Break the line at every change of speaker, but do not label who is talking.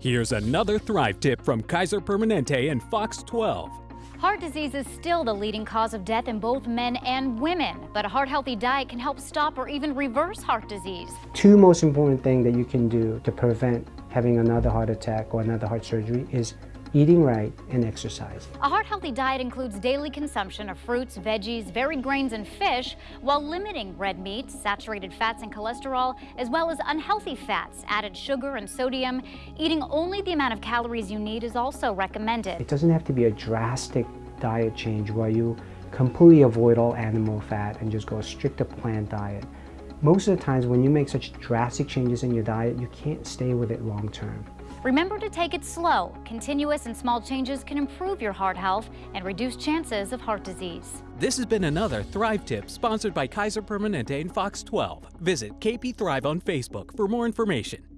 Here's another Thrive tip from Kaiser Permanente and Fox 12.
Heart disease is still the leading cause of death in both men and women, but a heart healthy diet can help stop or even reverse heart disease.
Two most important things that you can do to prevent having another heart attack or another heart surgery is eating right and exercising.
A heart healthy diet includes daily consumption of fruits, veggies, varied grains, and fish, while limiting red meat, saturated fats, and cholesterol, as well as unhealthy fats, added sugar and sodium. Eating only the amount of calories you need is also recommended.
It doesn't have to be a drastic diet change where you completely avoid all animal fat and just go a stricter plant diet. Most of the times when you make such drastic changes in your diet, you can't stay with it long term.
Remember to take it slow. Continuous and small changes can improve your heart health and reduce chances of heart disease.
This has been another Thrive tip sponsored by Kaiser Permanente and Fox 12. Visit KP Thrive on Facebook for more information.